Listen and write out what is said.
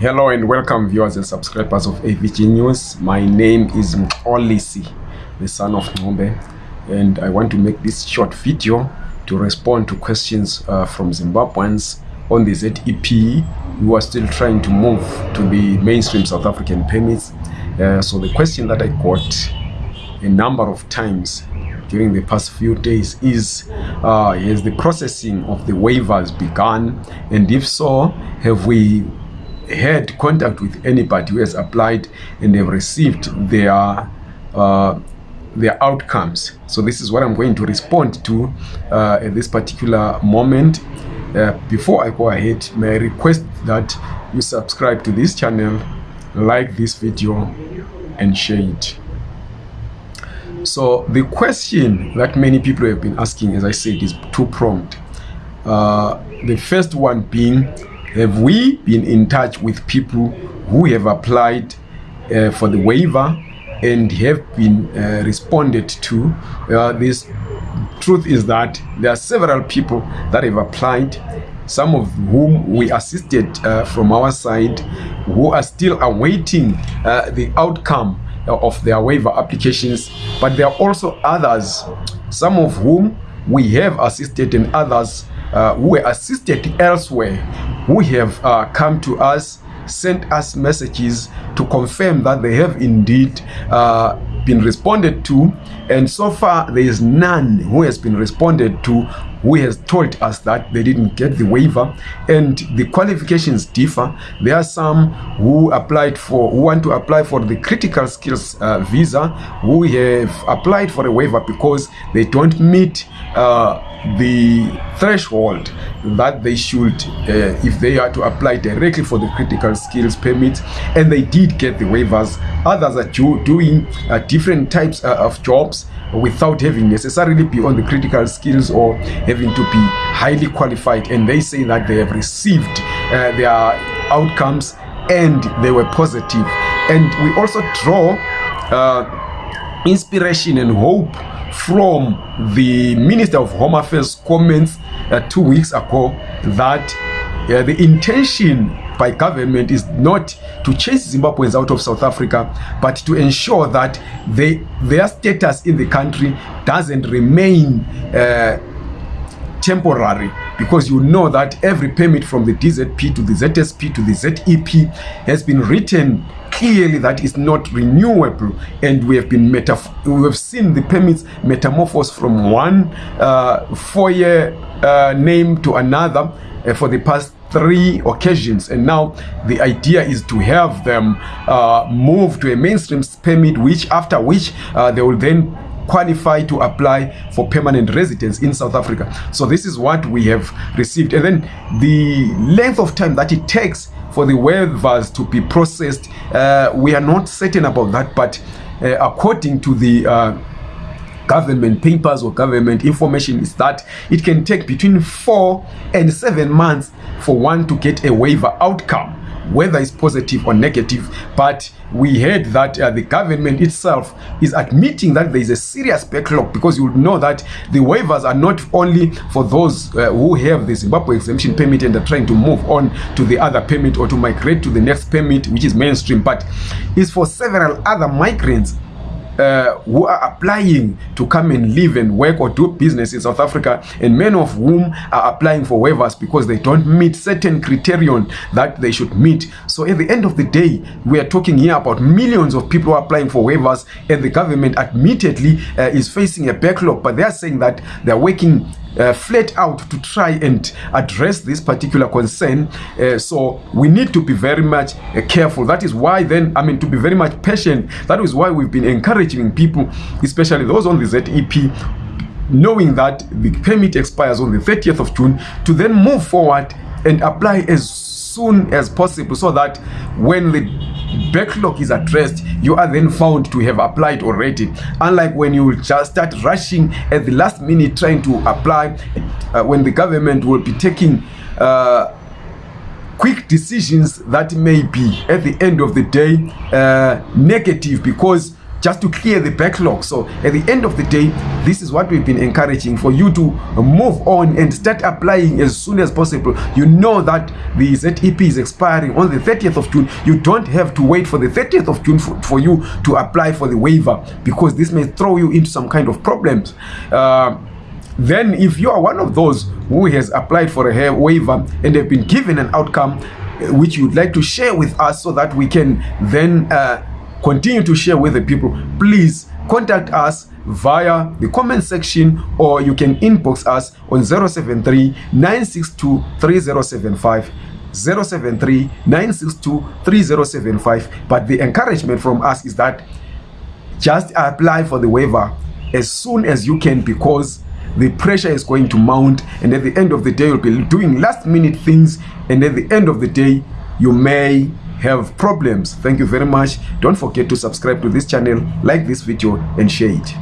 Hello and welcome viewers and subscribers of AVG News. My name is Olisi, the son of Ngombe, and I want to make this short video to respond to questions uh, from Zimbabweans on the ZEP who are still trying to move to the mainstream South African permits. Uh, so the question that I got a number of times during the past few days is uh, has the processing of the waivers begun and if so have we had contact with anybody who has applied and they've received their uh, their outcomes. So this is what i'm going to respond to uh, at this particular moment. Uh, before i go ahead may i request that you subscribe to this channel like this video and share it. So the question that many people have been asking as i said is two-pronged. Uh, the first one being have we been in touch with people who have applied uh, for the waiver and have been uh, responded to? Uh, this truth is that there are several people that have applied some of whom we assisted uh, from our side who are still awaiting uh, the outcome of their waiver applications. But there are also others some of whom we have assisted and others uh, who were assisted elsewhere who have uh, come to us sent us messages to confirm that they have indeed uh, been responded to and so far there is none who has been responded to who has told us that they didn't get the waiver. And the qualifications differ. There are some who applied for who want to apply for the critical skills uh, visa who have applied for a waiver because they don't meet uh, the threshold that they should uh, if they are to apply directly for the critical skills permit and they did get the waivers. Others are do, doing uh, different types uh, of jobs without having necessarily be on the critical skills or having to be highly qualified. And they say that they have received uh, their outcomes and they were positive. And we also draw uh, inspiration and hope from the Minister of Home Affairs comments uh, two weeks ago that uh, the intention by government is not to chase Zimbabweans out of South Africa, but to ensure that they, their status in the country doesn't remain uh, temporary. Because you know that every permit from the DZP to the ZSP to the ZEP has been written clearly that is not renewable and we have been we have seen the permits metamorphose from one uh, four-year uh, name to another uh, for the past three occasions and now the idea is to have them uh, move to a mainstream permit which after which uh, they will then qualify to apply for permanent residence in South Africa. So this is what we have received. And then the length of time that it takes for the waivers to be processed, uh, we are not certain about that, but uh, according to the uh, government papers or government information is that it can take between four and seven months for one to get a waiver outcome whether it's positive or negative but we heard that uh, the government itself is admitting that there is a serious backlog because you know that the waivers are not only for those uh, who have the Zimbabwe exemption permit and are trying to move on to the other permit or to migrate to the next permit which is mainstream but it's for several other migrants uh, who are applying to come and live and work or do business in South Africa and many of whom are applying for waivers because they don't meet certain criterion that they should meet. So at the end of the day, we are talking here about millions of people are applying for waivers and the government admittedly uh, is facing a backlog, but they are saying that they're working uh, flat out to try and address this particular concern. Uh, so we need to be very much uh, careful. That is why then i mean to be very much patient. That is why we've been encouraging people especially those on the zep knowing that the permit expires on the 30th of june to then move forward and apply as soon as possible so that when the backlog is addressed. You are then found to have applied already. Unlike when you will just start rushing at the last minute trying to apply uh, when the government will be taking uh, quick decisions that may be at the end of the day uh, negative because just to clear the backlog. So at the end of the day, this is what we've been encouraging for you to move on and start applying as soon as possible. You know that the ZEP is expiring on the 30th of June. You don't have to wait for the 30th of June for, for you to apply for the waiver because this may throw you into some kind of problems. Uh, then if you are one of those who has applied for a waiver and have been given an outcome uh, which you'd like to share with us so that we can then uh, continue to share with the people, please contact us via the comment section or you can inbox us on 073 962 3075 073 962 3075 but the encouragement from us is that just apply for the waiver as soon as you can because the pressure is going to mount and at the end of the day you'll be doing last minute things and at the end of the day you may have problems. Thank you very much. Don't forget to subscribe to this channel like this video and share it